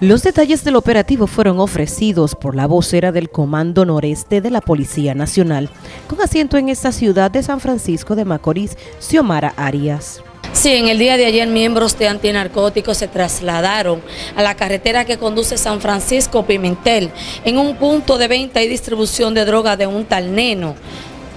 Los detalles del operativo fueron ofrecidos por la vocera del Comando Noreste de la Policía Nacional, con asiento en esta ciudad de San Francisco de Macorís, Xiomara Arias. Sí, en el día de ayer miembros de antinarcóticos se trasladaron a la carretera que conduce San Francisco Pimentel en un punto de venta y distribución de droga de un tal neno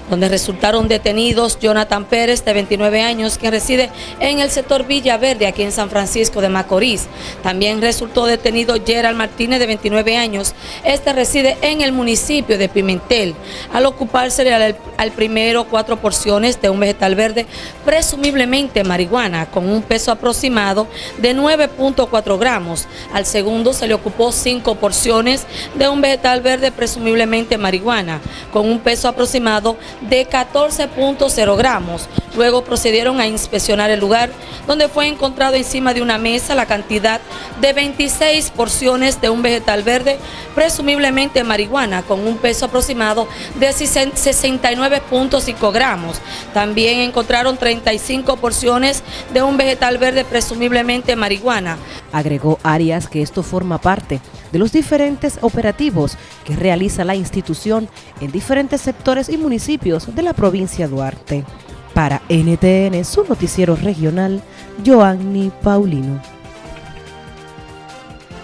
donde resultaron detenidos Jonathan Pérez, de 29 años, quien reside en el sector Villa Verde, aquí en San Francisco de Macorís. También resultó detenido Gerald Martínez, de 29 años. Este reside en el municipio de Pimentel. Al ocuparse al, al primero cuatro porciones de un vegetal verde, presumiblemente marihuana, con un peso aproximado de 9.4 gramos. Al segundo se le ocupó cinco porciones de un vegetal verde, presumiblemente marihuana, con un peso aproximado de 14.0 gramos. Luego procedieron a inspeccionar el lugar, donde fue encontrado encima de una mesa la cantidad de 26 porciones de un vegetal verde, presumiblemente marihuana, con un peso aproximado de 69.5 gramos. También encontraron 35 porciones de un vegetal verde, presumiblemente marihuana. Agregó Arias que esto forma parte de los diferentes operativos que realiza la institución en diferentes sectores y municipios de la provincia Duarte. Para NTN, su noticiero regional, Joanny Paulino.